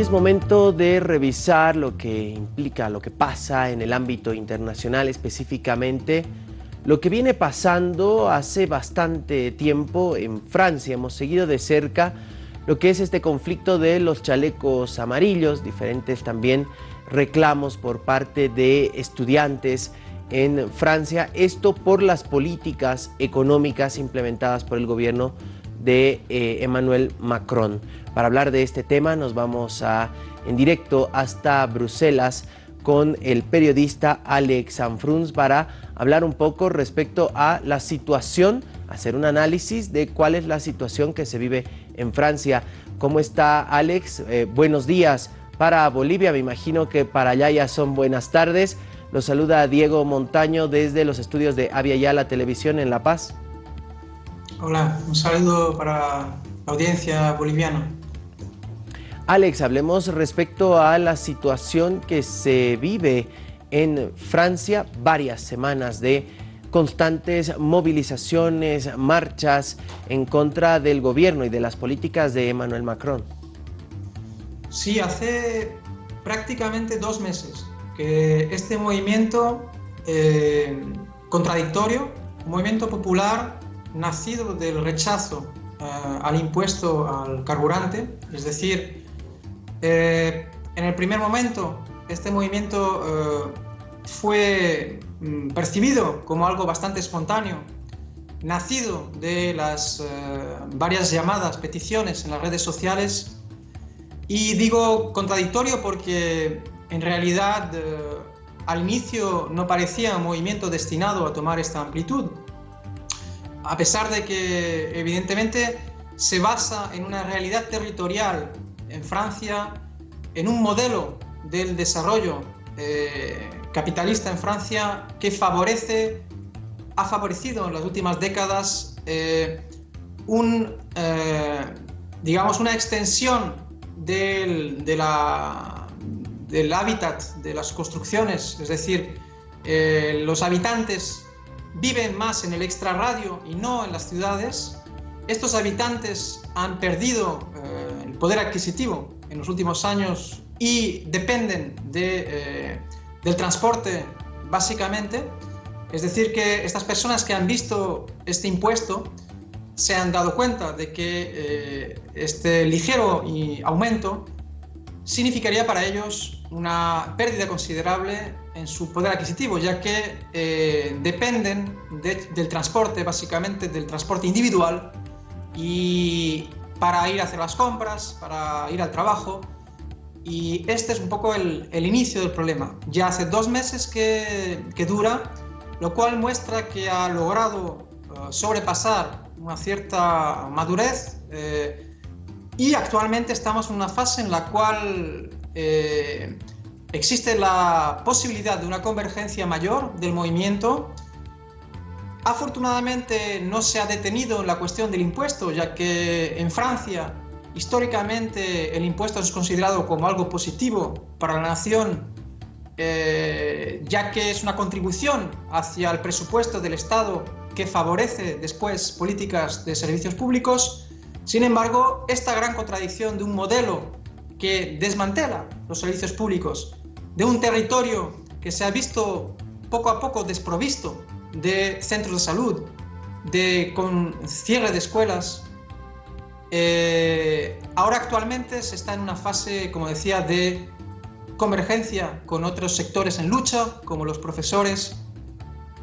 Es momento de revisar lo que implica, lo que pasa en el ámbito internacional, específicamente lo que viene pasando hace bastante tiempo en Francia. Hemos seguido de cerca lo que es este conflicto de los chalecos amarillos, diferentes también reclamos por parte de estudiantes en Francia, esto por las políticas económicas implementadas por el gobierno de eh, Emmanuel Macron. Para hablar de este tema nos vamos a, en directo hasta Bruselas con el periodista Alex Sanfruns para hablar un poco respecto a la situación, hacer un análisis de cuál es la situación que se vive en Francia. ¿Cómo está Alex? Eh, buenos días para Bolivia, me imagino que para allá ya son buenas tardes. Los saluda Diego Montaño desde los estudios de Avia Yala Televisión en La Paz. Hola, un saludo para la audiencia boliviana. Alex, hablemos respecto a la situación que se vive en Francia, varias semanas de constantes movilizaciones, marchas en contra del gobierno y de las políticas de Emmanuel Macron. Sí, hace prácticamente dos meses que este movimiento eh, contradictorio, un movimiento popular nacido del rechazo eh, al impuesto al carburante, es decir, eh, en el primer momento este movimiento eh, fue mm, percibido como algo bastante espontáneo, nacido de las varias llamadas, peticiones en las redes sociales, y digo contradictorio porque en realidad al inicio no parecía un movimiento destinado a tomar esta amplitud, a pesar de que evidentemente se basa en una realidad territorial en Francia, en un modelo del desarrollo eh, capitalista en Francia que favorece, ha favorecido en las últimas décadas eh, un, eh, digamos, una extensión del, del hábitat de las construcciones, es decir, los habitantes viven más en el extrarradio y no en las ciudades, estos habitantes han perdido eh, el poder adquisitivo en los últimos años y dependen de, eh, del transporte básicamente. Es decir, que estas personas que han visto este impuesto se han dado cuenta de que eh, este ligero aumento significaría para ellos una pérdida considerable en su poder adquisitivo, ya que eh, dependen del transporte, básicamente del transporte individual, y para ir a hacer las compras, para ir al trabajo, y este es un poco el, inicio del problema. Ya hace dos meses que, dura, lo cual muestra que ha logrado eh, sobrepasar una cierta madurez eh, y actualmente estamos en una fase en la cual existe la posibilidad de una convergencia mayor del movimiento. Afortunadamente no se ha detenido la cuestión del impuesto, ya que en Francia históricamente el impuesto es considerado como algo positivo para la nación, eh, ya que es una contribución hacia el presupuesto del Estado que favorece después políticas de servicios públicos. Sin embargo, esta gran contradicción de un modelo que desmantela los servicios públicos de un territorio que se ha visto poco a poco desprovisto de centros de salud, de, con cierre de escuelas. Eh, ahora actualmente se está en una fase, como decía, de convergencia con otros sectores en lucha, como los profesores.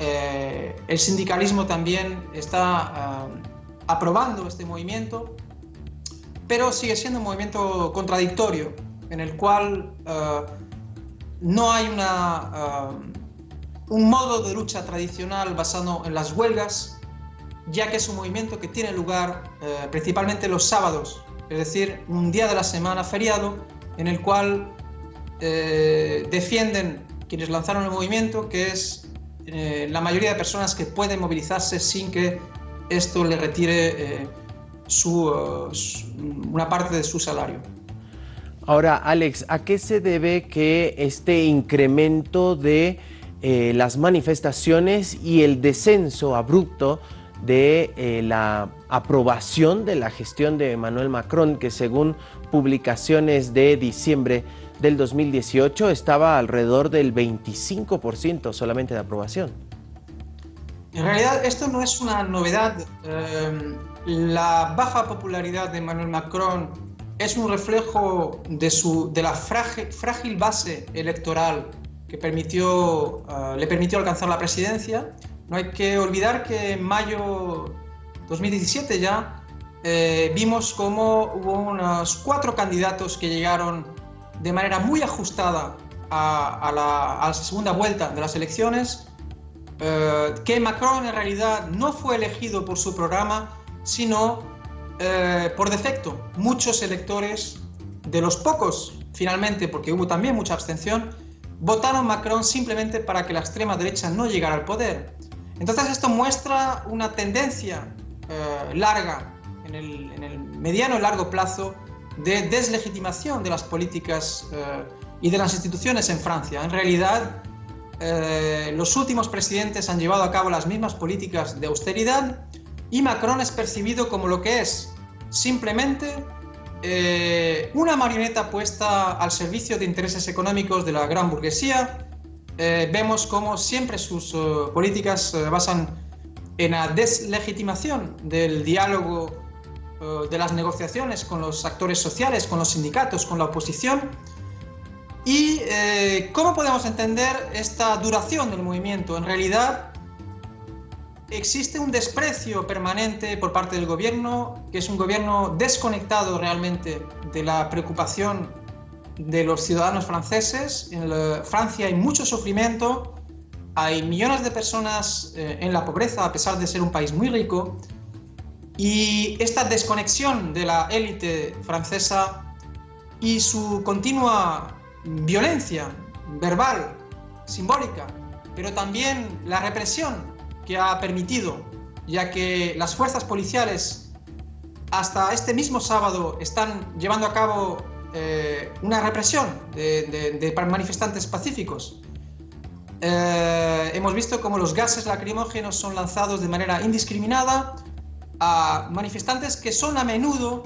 Eh, el sindicalismo también está eh, aprobando este movimiento, pero sigue siendo un movimiento contradictorio, en el cual no hay una, um, un modo de lucha tradicional basado en las huelgas, ya que es un movimiento que tiene lugar eh, principalmente los sábados, es decir, un día de la semana feriado en el cual defienden quienes lanzaron el movimiento, que es eh, la mayoría de personas que pueden movilizarse sin que esto le retire una parte de su salario. Ahora, Alex, ¿a qué se debe que este incremento de eh, las manifestaciones y el descenso abrupto de eh, la aprobación de la gestión de Emmanuel Macron, que según publicaciones de diciembre del 2018 estaba alrededor del 25% solamente de aprobación. En realidad esto no es una novedad. Eh, la baja popularidad de Emmanuel Macron es un reflejo de, su, de la frágil, base electoral que permitió, eh, le permitió alcanzar la presidencia. No hay que olvidar que en mayo 2017 ya eh, vimos cómo hubo unos cuatro candidatos que llegaron de manera muy ajustada a, la, segunda vuelta de las elecciones, eh, que Macron en realidad no fue elegido por su programa, sino eh, por defecto. Muchos electores, de los pocos finalmente, porque hubo también mucha abstención, votaron Macron simplemente para que la extrema derecha no llegara al poder. Entonces esto muestra una tendencia eh, larga, en el, en el, mediano y largo plazo, de deslegitimación de las políticas eh, y de las instituciones en Francia. En realidad, eh, los últimos presidentes han llevado a cabo las mismas políticas de austeridad y Macron es percibido como lo que es, simplemente una marioneta puesta al servicio de intereses económicos de la gran burguesía. vemos cómo siempre sus políticas se basan en la deslegitimación del diálogo, eh, de las negociaciones con los actores sociales, con los sindicatos, con la oposición. ¿Y eh, cómo podemos entender esta duración del movimiento? En realidad existe un desprecio permanente por parte del gobierno, que es un gobierno desconectado realmente de la preocupación de los ciudadanos franceses. En Francia hay mucho sufrimiento, hay millones de personas eh, en la pobreza a pesar de ser un país muy rico y esta desconexión de la élite francesa y su continua violencia verbal, simbólica, pero también la represión que ha permitido, ya que las fuerzas policiales hasta este mismo sábado están llevando a cabo eh, una represión de manifestantes pacíficos. Eh, hemos visto cómo los gases lacrimógenos son lanzados de manera indiscriminada a manifestantes que son a menudo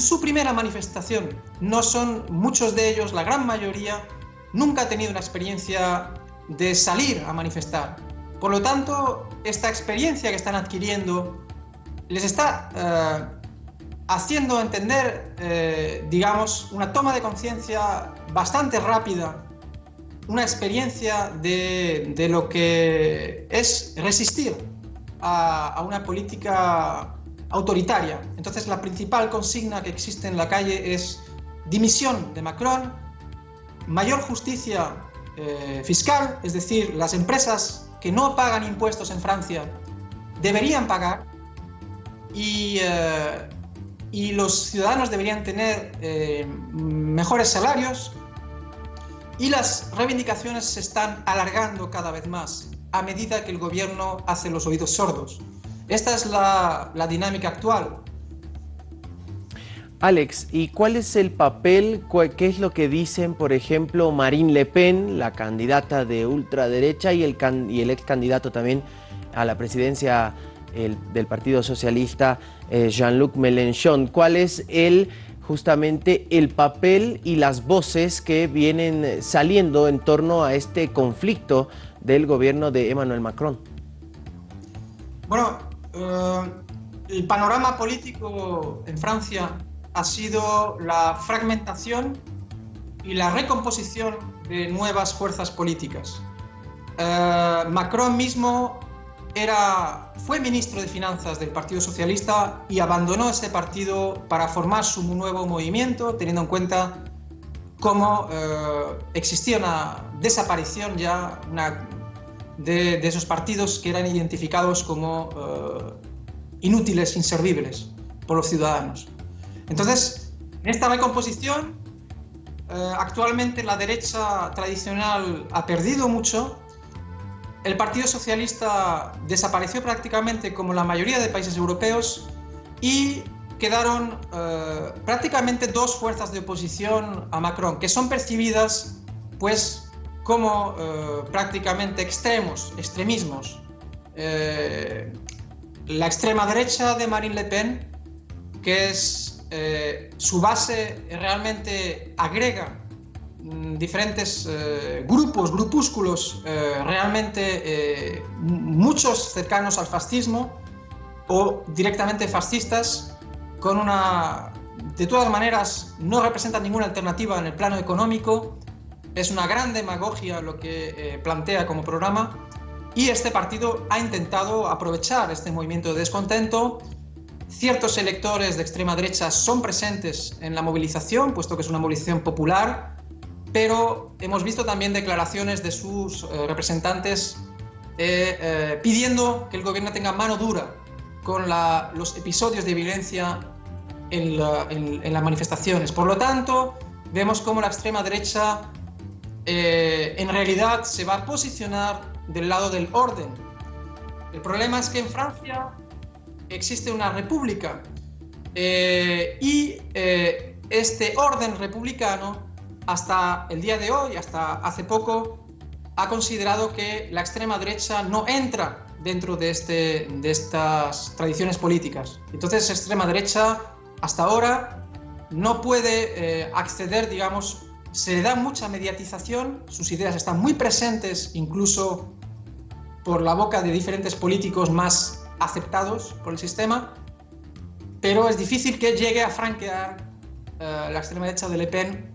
su primera manifestación. No son muchos de ellos, la gran mayoría, nunca ha tenido una experiencia de salir a manifestar. Por lo tanto, esta experiencia que están adquiriendo les está eh, haciendo entender, eh, digamos, una toma de conciencia bastante rápida una experiencia de, lo que es resistir a, una política autoritaria. Entonces la principal consigna que existe en la calle es dimisión de Macron, mayor justicia eh, fiscal, es decir, las empresas que no pagan impuestos en Francia deberían pagar y, eh, y los ciudadanos deberían tener eh, mejores salarios, y las reivindicaciones se están alargando cada vez más a medida que el gobierno hace los oídos sordos. Esta es la, dinámica actual. Alex, ¿y cuál es el papel, qué es lo que dicen, por ejemplo, Marine Le Pen, la candidata de ultraderecha y el, y el ex candidato también a la presidencia del Partido Socialista, eh, Jean-Luc Mélenchon? ¿Cuál es el justamente el papel y las voces que vienen saliendo en torno a este conflicto del gobierno de Emmanuel Macron. Bueno, el panorama político en Francia ha sido la fragmentación y la recomposición de nuevas fuerzas políticas. Eh, Macron mismo era, fue ministro de Finanzas del Partido Socialista y abandonó ese partido para formar su nuevo movimiento, teniendo en cuenta cómo eh, existía una desaparición ya de, esos partidos que eran identificados como eh, inútiles, inservibles por los ciudadanos. Entonces, en esta recomposición, eh, actualmente la derecha tradicional ha perdido mucho el Partido Socialista desapareció prácticamente como la mayoría de países europeos y quedaron eh, prácticamente dos fuerzas de oposición a Macron, que son percibidas pues como eh, prácticamente extremos, extremismos. Eh, la extrema derecha de Marine Le Pen, que es eh, su base realmente agrega mm, diferentes eh, grupos, grupúsculos realmente muchos cercanos al fascismo o directamente fascistas con una de todas maneras no representa ninguna alternativa en el plano económico es una gran demagogia lo que plantea como programa y este partido ha intentado aprovechar este movimiento de descontento. Ciertos electores de extrema derecha son presentes en la movilización, puesto que es una movilización popular, pero hemos visto también declaraciones de sus eh, representantes eh, eh, pidiendo que el gobierno tenga mano dura con los episodios de violencia en, en, las manifestaciones. Por lo tanto, vemos cómo la extrema derecha en realidad se va a posicionar del lado del orden. El problema es que en Francia existe una república eh, y eh, este orden republicano hasta el día de hoy, hasta hace poco, ha considerado que la extrema derecha no entra dentro de, este, de estas tradiciones políticas. Entonces, extrema derecha hasta ahora no puede eh, acceder, digamos, se le da mucha mediatización, sus ideas están muy presentes incluso por la boca de diferentes políticos más aceptados por el sistema, pero es difícil que llegue a franquear eh, la extrema derecha de Le Pen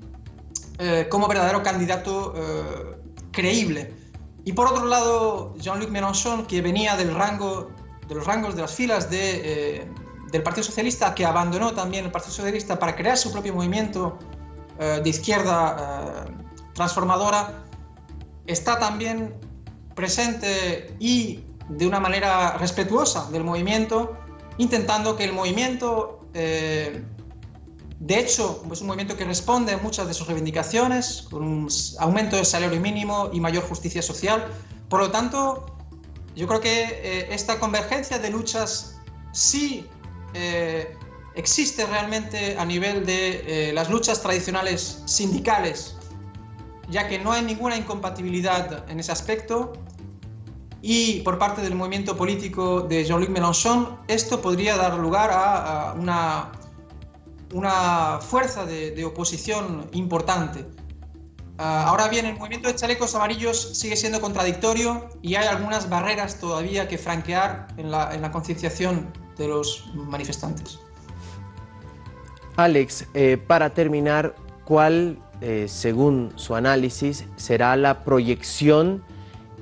eh, como verdadero candidato eh, creíble. Y por otro lado, Jean-Luc Mélenchon, que venía del rango, de los rangos de las filas de, del Partido Socialista, que abandonó también el Partido Socialista para crear su propio movimiento de izquierda transformadora, está también presente y de una manera respetuosa del movimiento, intentando que el movimiento, eh, de hecho, es un movimiento que responde a muchas de sus reivindicaciones, con un aumento del salario mínimo y mayor justicia social. Por lo tanto, yo creo que eh, esta convergencia de luchas sí eh, existe realmente a nivel de las luchas tradicionales sindicales, ya que no hay ninguna incompatibilidad en ese aspecto, y por parte del movimiento político de Jean-Luc Mélenchon, esto podría dar lugar a, una, una fuerza de, oposición importante. Ah, ahora bien, el movimiento de chalecos amarillos sigue siendo contradictorio y hay algunas barreras todavía que franquear en la, en la concienciación de los manifestantes. Alex, eh, para terminar, ¿cuál, eh, según su análisis, será la proyección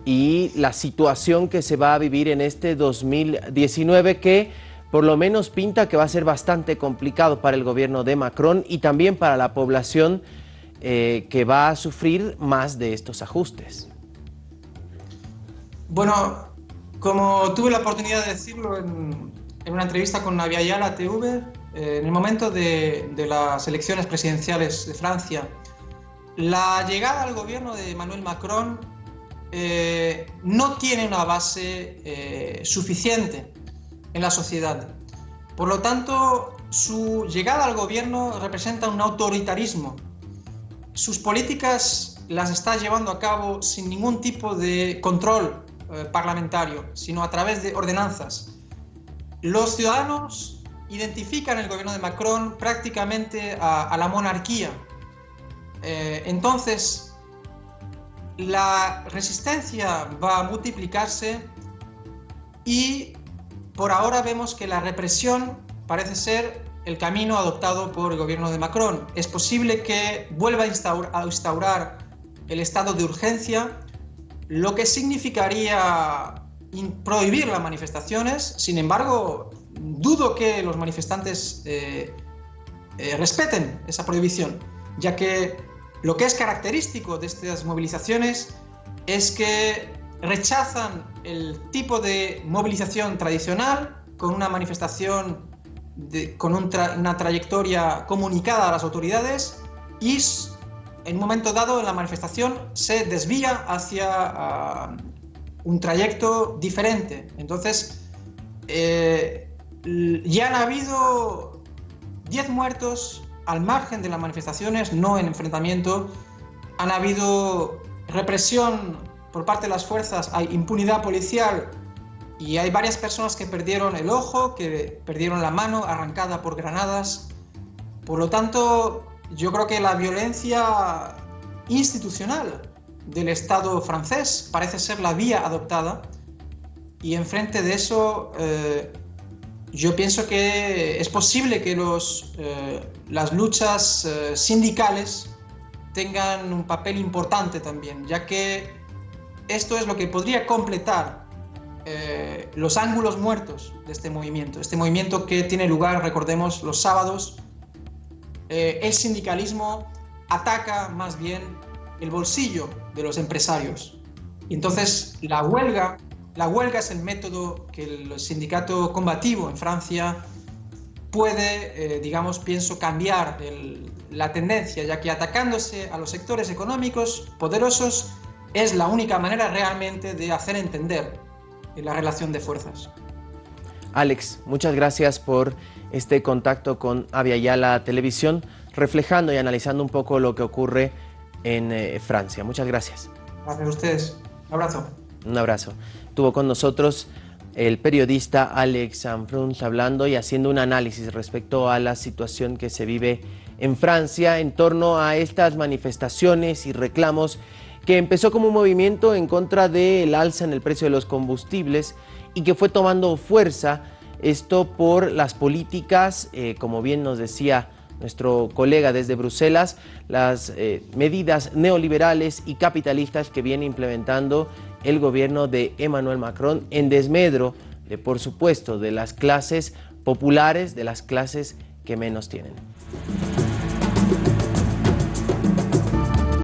y la situación que se va a vivir en este 2019 que por lo menos pinta que va a ser bastante complicado para el gobierno de Macron y también para la población eh, que va a sufrir más de estos ajustes. Bueno, como tuve la oportunidad de decirlo en, una entrevista con Navia Yala TV, en el momento de, de las elecciones presidenciales de Francia, la llegada al gobierno de Emmanuel Macron eh, no tiene una base eh, suficiente en la sociedad. Por lo tanto, su llegada al gobierno representa un autoritarismo. Sus políticas las está llevando a cabo sin ningún tipo de control eh, parlamentario, sino a través de ordenanzas. Los ciudadanos identifican el gobierno de Macron prácticamente a, la monarquía. entonces, la resistencia va a multiplicarse y por ahora vemos que la represión parece ser el camino adoptado por el gobierno de Macron. Es posible que vuelva a instaurar, el estado de urgencia, lo que significaría prohibir las manifestaciones. Sin embargo, dudo que los manifestantes eh, eh, respeten esa prohibición, ya que lo que es característico de estas movilizaciones es que rechazan el tipo de movilización tradicional con una manifestación con una trayectoria comunicada a las autoridades y en un momento dado la manifestación se desvía hacia ah, un trayecto diferente. Entonces, eh, ya han habido 10 muertos al margen de las manifestaciones, no en enfrentamiento, han habido represión por parte de las fuerzas, hay impunidad policial y hay varias personas que perdieron el ojo, que perdieron la mano arrancada por granadas. Por lo tanto, yo creo que la violencia institucional del Estado francés parece ser la vía adoptada y enfrente de eso eh, yo pienso que es posible que los, eh, las luchas eh, sindicales tengan un papel importante también, ya que esto es lo que podría completar los ángulos muertos de este movimiento, este movimiento que tiene lugar, recordemos, los sábados. el sindicalismo ataca más bien el bolsillo de los empresarios. Entonces la huelga, la huelga es el método que el sindicato combativo en Francia puede, eh, digamos, pienso, cambiar la tendencia, ya que atacándose a los sectores económicos poderosos es la única manera realmente de hacer entender la relación de fuerzas. Alex, muchas gracias por este contacto con Aviala Televisión, reflejando y analizando un poco lo que ocurre en eh, Francia. Muchas gracias. Gracias a ustedes. Un abrazo. Un abrazo. Tuvo con nosotros el periodista Alex Sanfruns hablando y haciendo un análisis respecto a la situación que se vive en Francia en torno a estas manifestaciones y reclamos que empezó como un movimiento en contra del alza en el precio de los combustibles y que fue tomando fuerza esto por las políticas, eh, como bien nos decía nuestro colega desde Bruselas, las eh, medidas neoliberales y capitalistas que viene implementando el gobierno de Emmanuel Macron en desmedro de, por supuesto, de las clases populares, de las clases que menos tienen.